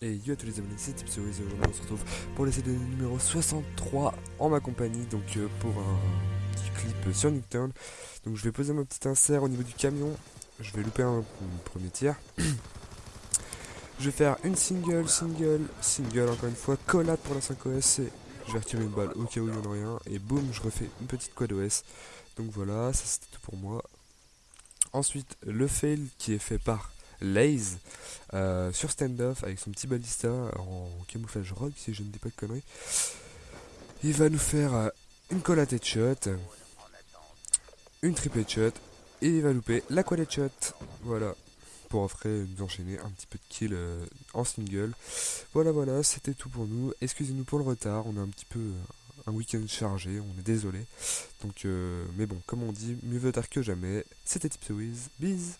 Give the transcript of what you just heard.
Et yo à tous les abonnés, c'est Tipsy aujourd'hui on se retrouve pour l'essai de numéro 63 en ma compagnie, donc euh, pour un petit clip sur Newton. Donc je vais poser mon petit insert au niveau du camion, je vais louper un, premier tir. je vais faire une single, single, single encore une fois, collade pour la 5OS et je vais retirer une balle au cas où il n'y en a rien et boum je refais une petite quad OS. Donc voilà, ça c'était tout pour moi. Ensuite le fail qui est fait par Laze euh, sur standoff avec son petit balista en camouflage rogue si je ne dis pas de conneries. Il va nous faire euh, une collate shot, une triple shot et il va louper la quad shot. Voilà. Pour après nous enchaîner un petit peu de kill euh, en single. Voilà, voilà, c'était tout pour nous. Excusez-nous pour le retard, on a un petit peu un week-end chargé, on est désolé. Donc, mais bon, comme on dit, mieux vaut tard que jamais. C'était Tipsy Wiz,